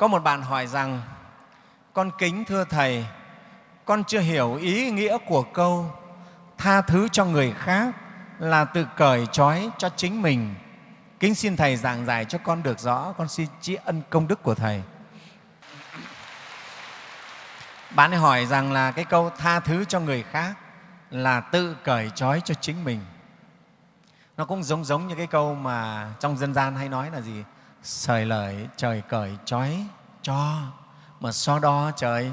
Có một bạn hỏi rằng, con kính thưa Thầy, con chưa hiểu ý nghĩa của câu tha thứ cho người khác là tự cởi trói cho chính mình. Kính xin Thầy giảng giải cho con được rõ, con xin tri ân công đức của Thầy. Bạn ấy hỏi rằng là cái câu tha thứ cho người khác là tự cởi trói cho chính mình. Nó cũng giống giống như cái câu mà trong dân gian hay nói là gì? Sời lời trời cởi trói cho, mà so đo trời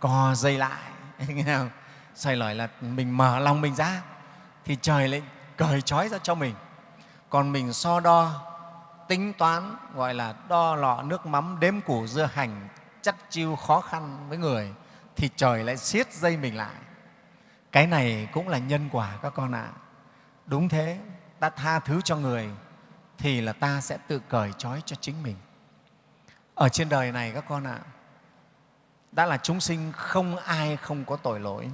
co dây lại. Nghe không? Sời lời là mình mở lòng mình ra thì trời lại cởi trói ra cho mình. Còn mình so đo, tính toán, gọi là đo lọ nước mắm, đếm củ dưa hành, chắc chiêu khó khăn với người thì trời lại siết dây mình lại. Cái này cũng là nhân quả các con ạ. À. Đúng thế, ta tha thứ cho người thì là ta sẽ tự cởi trói cho chính mình. Ở trên đời này các con ạ, à, đã là chúng sinh không ai không có tội lỗi,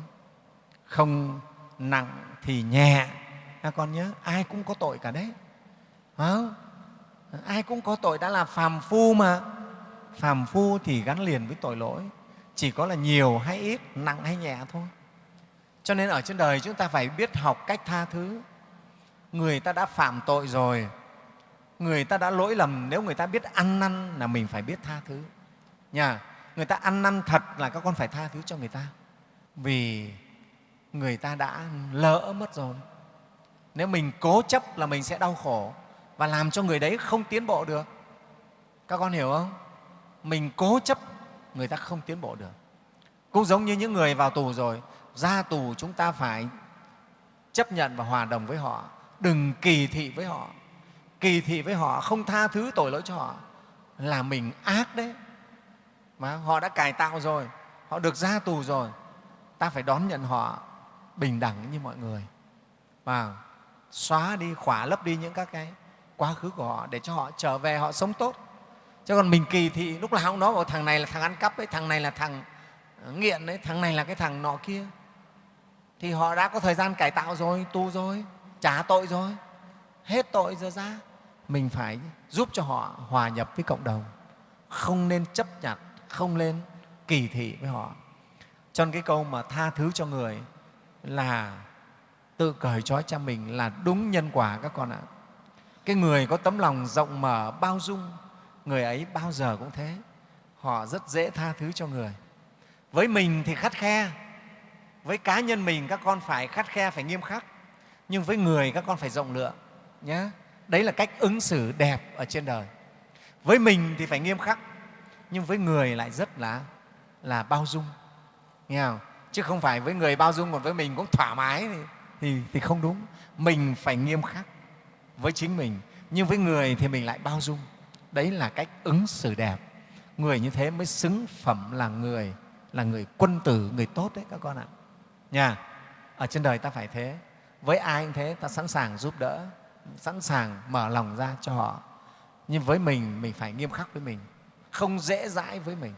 không nặng thì nhẹ. Các con nhớ, ai cũng có tội cả đấy. Không? Ai cũng có tội đã là phàm phu mà. Phàm phu thì gắn liền với tội lỗi chỉ có là nhiều hay ít, nặng hay nhẹ thôi. Cho nên ở trên đời chúng ta phải biết học cách tha thứ. Người ta đã phạm tội rồi, người ta đã lỗi lầm, nếu người ta biết ăn năn là mình phải biết tha thứ. Nhà, người ta ăn năn thật là các con phải tha thứ cho người ta. Vì người ta đã lỡ mất rồi. Nếu mình cố chấp là mình sẽ đau khổ và làm cho người đấy không tiến bộ được. Các con hiểu không? Mình cố chấp người ta không tiến bộ được. Cũng giống như những người vào tù rồi, ra tù chúng ta phải chấp nhận và hòa đồng với họ, đừng kỳ thị với họ. Kỳ thị với họ, không tha thứ tội lỗi cho họ là mình ác đấy. Mà họ đã cải tạo rồi, họ được ra tù rồi, ta phải đón nhận họ bình đẳng như mọi người. Và xóa đi, khỏa lấp đi những các cái quá khứ của họ để cho họ trở về họ sống tốt. Chứ còn mình kỳ thị lúc nào cũng nói bảo thằng này là thằng ăn cắp đấy thằng này là thằng ờ, nghiện đấy thằng này là cái thằng nọ kia. Thì họ đã có thời gian cải tạo rồi tu rồi trả tội rồi hết tội giờ ra mình phải giúp cho họ hòa nhập với cộng đồng, không nên chấp nhận, không nên kỳ thị với họ. Cho nên cái câu mà tha thứ cho người là tự cởi trói cho mình là đúng nhân quả các con ạ. Cái người có tấm lòng rộng mở, bao dung, người ấy bao giờ cũng thế. Họ rất dễ tha thứ cho người. Với mình thì khắt khe, với cá nhân mình các con phải khắt khe, phải nghiêm khắc. Nhưng với người các con phải rộng lượng nhé đấy là cách ứng xử đẹp ở trên đời. Với mình thì phải nghiêm khắc nhưng với người lại rất là là bao dung. Nghe không? chứ không phải với người bao dung còn với mình cũng thoải mái thì, thì, thì không đúng. Mình phải nghiêm khắc với chính mình nhưng với người thì mình lại bao dung. Đấy là cách ứng xử đẹp. Người như thế mới xứng phẩm là người là người quân tử người tốt đấy các con ạ. Nha ở trên đời ta phải thế. Với ai cũng thế ta sẵn sàng giúp đỡ sẵn sàng mở lòng ra cho họ. Nhưng với mình mình phải nghiêm khắc với mình. Không dễ dãi với mình.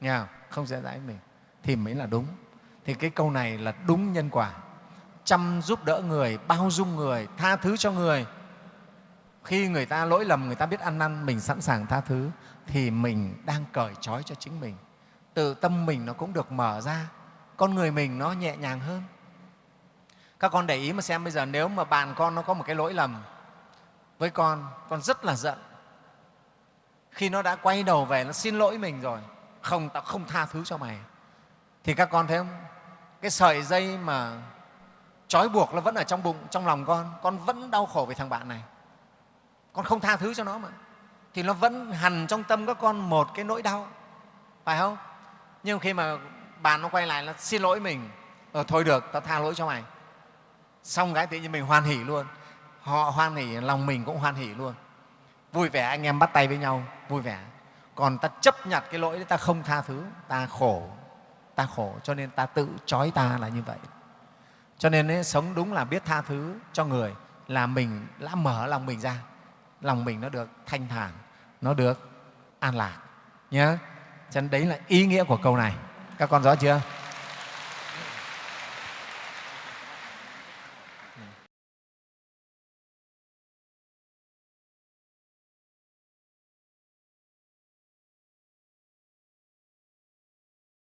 Nghe không? Dễ dãi với mình. Thì mới là đúng. Thì cái câu này là đúng nhân quả. Chăm giúp đỡ người, bao dung người, tha thứ cho người. Khi người ta lỗi lầm, người ta biết ăn năn, mình sẵn sàng tha thứ, thì mình đang cởi trói cho chính mình. Tự tâm mình nó cũng được mở ra. Con người mình nó nhẹ nhàng hơn các con để ý mà xem bây giờ nếu mà bạn con nó có một cái lỗi lầm với con con rất là giận. Khi nó đã quay đầu về nó xin lỗi mình rồi không tao không tha thứ cho mày. Thì các con thấy không? Cái sợi dây mà trói buộc nó vẫn ở trong bụng trong lòng con con vẫn đau khổ về thằng bạn này. Con không tha thứ cho nó mà. Thì nó vẫn hằn trong tâm các con một cái nỗi đau. Phải không? Nhưng khi mà bạn nó quay lại nó xin lỗi mình. Ờ, thôi được tao tha lỗi cho mày xong cái tự nhiên mình hoan hỉ luôn. Họ hoan hỉ lòng mình cũng hoan hỉ luôn. Vui vẻ anh em bắt tay với nhau vui vẻ. Còn ta chấp nhận cái lỗi đấy ta không tha thứ ta khổ. Ta khổ cho nên ta tự trói ta là như vậy. Cho nên ấy, sống đúng là biết tha thứ cho người là mình đã mở lòng mình ra. Lòng mình nó được thanh thản nó được an lạc. Nhé cho nên đấy là ý nghĩa của câu này. Các con rõ chưa?